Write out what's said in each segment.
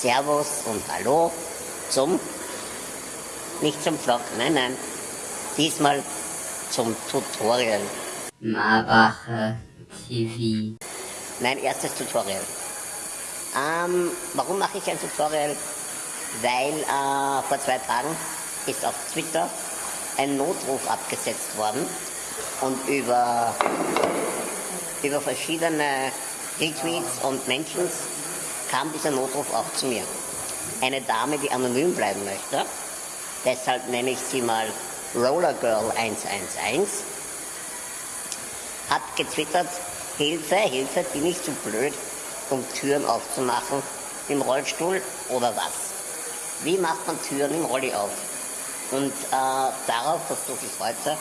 Servus und Hallo zum, nicht zum Vlog, nein, nein, diesmal zum Tutorial. Marwache TV. Mein erstes Tutorial. Ähm, warum mache ich ein Tutorial? Weil äh, vor zwei Tagen ist auf Twitter ein Notruf abgesetzt worden und über, über verschiedene Retweets und Mentions kam dieser Notruf auch zu mir. Eine Dame, die anonym bleiben möchte, deshalb nenne ich sie mal Roller Girl 111, hat getwittert, Hilfe, Hilfe, bin ich zu blöd, um Türen aufzumachen im Rollstuhl oder was? Wie macht man Türen im Rolli auf? Und äh, darauf versuche ich heute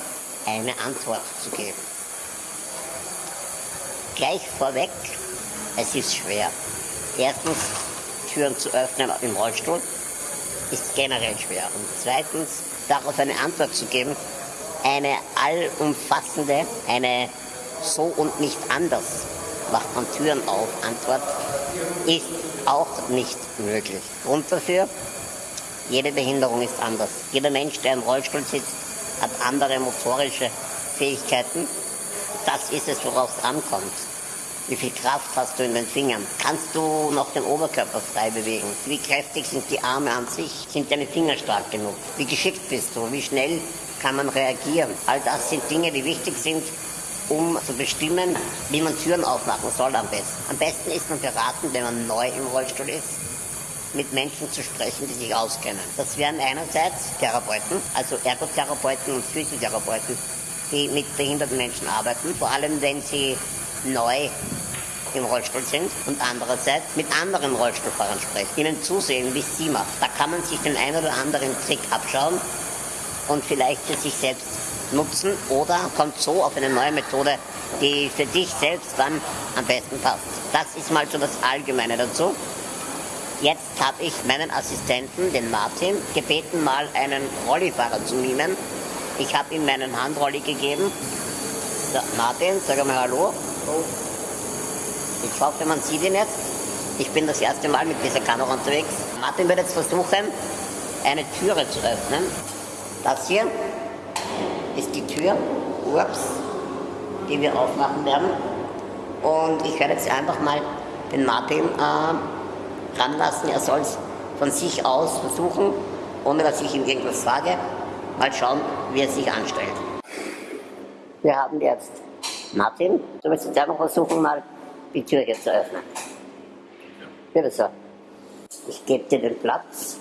eine Antwort zu geben. Gleich vorweg, es ist schwer. Erstens, Türen zu öffnen im Rollstuhl ist generell schwer. Und zweitens, darauf eine Antwort zu geben, eine allumfassende, eine so und nicht anders macht man Türen auf Antwort ist auch nicht möglich. Grund dafür, jede Behinderung ist anders. Jeder Mensch, der im Rollstuhl sitzt, hat andere motorische Fähigkeiten. Das ist es, worauf es ankommt. Wie viel Kraft hast du in den Fingern? Kannst du noch den Oberkörper frei bewegen? Wie kräftig sind die Arme an sich? Sind deine Finger stark genug? Wie geschickt bist du? Wie schnell kann man reagieren? All das sind Dinge, die wichtig sind, um zu bestimmen, wie man Türen aufmachen soll am besten. Am besten ist man beraten, wenn man neu im Rollstuhl ist, mit Menschen zu sprechen, die sich auskennen. Das wären einerseits Therapeuten, also Ergotherapeuten und Physiotherapeuten, die mit behinderten Menschen arbeiten, vor allem wenn sie neu im Rollstuhl sind und andererseits mit anderen Rollstuhlfahrern sprechen, ihnen zusehen, wie es sie macht. Da kann man sich den ein oder anderen Trick abschauen und vielleicht für sich selbst nutzen oder kommt so auf eine neue Methode, die für dich selbst dann am besten passt. Das ist mal so das Allgemeine dazu. Jetzt habe ich meinen Assistenten, den Martin, gebeten, mal einen Rollifahrer zu mimen. Ich habe ihm meinen Handrolli gegeben. So, Martin, sag mal Hallo. Ich hoffe, man sieht ihn jetzt. Ich bin das erste Mal mit dieser Kamera unterwegs. Martin wird jetzt versuchen, eine Türe zu öffnen. Das hier ist die Tür, ups, die wir aufmachen werden. Und ich werde jetzt einfach mal den Martin äh, ranlassen. Er soll es von sich aus versuchen, ohne dass ich ihm irgendwas sage. Mal schauen, wie er sich anstellt. Wir haben jetzt Martin, du willst jetzt einfach versuchen, mal die Tür hier zu öffnen. Bitte so. Ich gebe dir den Platz.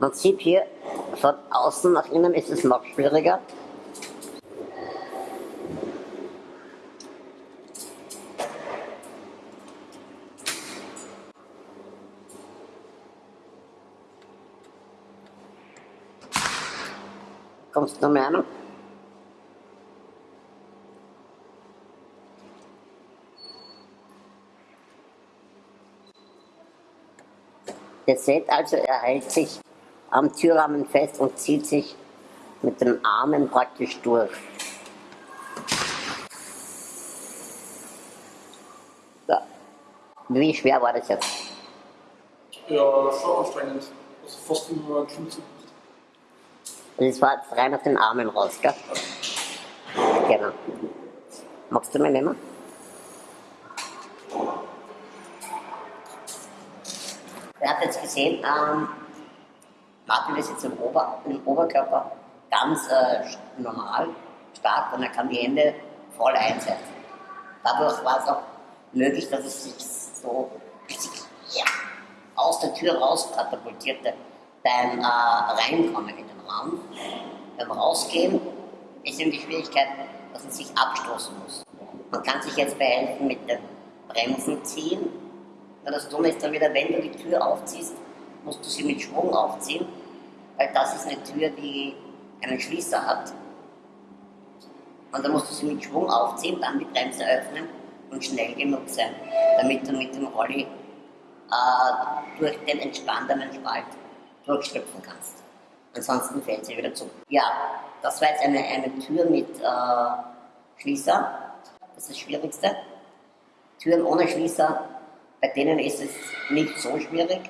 Man sieht hier, von außen nach innen ist es noch schwieriger. Kommst du mehr an? Ihr seht also, er hält sich am Türrahmen fest und zieht sich mit den Armen praktisch durch. So. Wie schwer war das jetzt? Ja, schon anstrengend. Also fast wie wenn man Klimmzug Und das war jetzt rein auf den Armen raus, gell? Genau. Magst du mir nehmen? Er hat jetzt gesehen, ähm, Martin ist jetzt im, Ober, im Oberkörper ganz äh, normal, stark und er kann die Hände voll einsetzen. Dadurch war es auch möglich, dass es sich so ja, aus der Tür raus katapultierte beim äh, Reinkommen in den Raum. Beim Rausgehen ist eben die Schwierigkeit, dass man sich abstoßen muss. Man kann sich jetzt behelfen mit dem Bremsen ziehen. Nur das Dumme ist dann wieder, wenn du die Tür aufziehst, musst du sie mit Schwung aufziehen, weil das ist eine Tür, die einen Schließer hat. Und dann musst du sie mit Schwung aufziehen, dann die Bremse öffnen und schnell genug sein, damit du mit dem Rolli äh, durch den entspannenden Spalt durchschlüpfen kannst. Ansonsten fällt sie wieder zu. Ja, das war jetzt eine, eine Tür mit äh, Schließer. Das ist das Schwierigste. Türen ohne Schließer, bei denen ist es nicht so schwierig,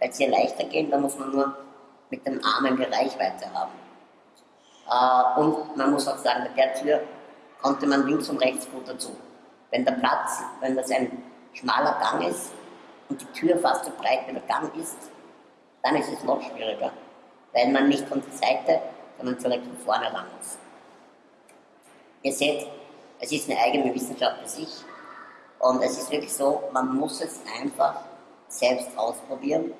weil sie leichter gehen. Da muss man nur mit dem Arm eine Reichweite haben. Äh, und man muss auch sagen, bei der Tür konnte man links und rechts gut dazu. Wenn der Platz, wenn das ein schmaler Gang ist und die Tür fast so breit wie der Gang ist, dann ist es noch schwieriger, weil man nicht von der Seite, sondern direkt von vorne ran muss. Ihr seht, es ist eine eigene Wissenschaft für sich und es ist wirklich so, man muss es einfach selbst ausprobieren,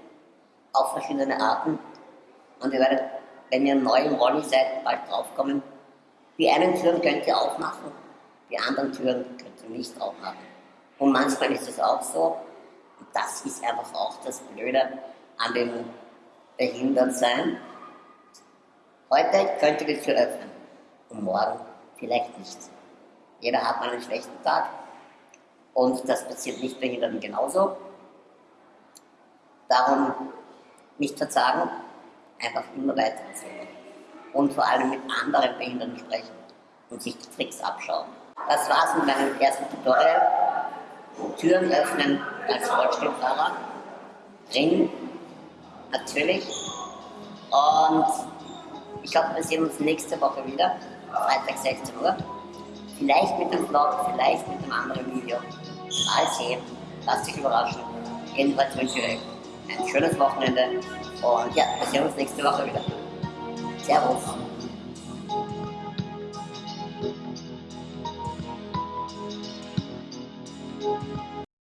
auf verschiedene Arten und ihr werdet wenn ihr neu im Rolli seid, bald draufkommen, die einen Türen könnt ihr aufmachen, die anderen Türen könnt ihr nicht aufmachen. Und manchmal ist es auch so, und das ist einfach auch das Blöde an dem Behindertsein. Heute könnt ihr die Tür öffnen und morgen vielleicht nicht. Jeder hat mal einen schlechten Tag und das passiert nicht Behinderten genauso. Darum nicht verzagen, einfach immer weiter erzählen. Und vor allem mit anderen Behinderten sprechen und sich die Tricks abschauen. Das war's mit meinem ersten Tutorial. Türen öffnen als Rollstuhlfahrer. Ring, natürlich. Und ich hoffe, wir sehen uns nächste Woche wieder. Freitag 16 Uhr. Vielleicht mit dem Vlog, vielleicht mit einem anderen Video. Mal sehen. Lasst euch überraschen. Jedenfalls wünsche ich euch ein schönes Wochenende und ja, wir sehen uns nächste Woche wieder. Servus.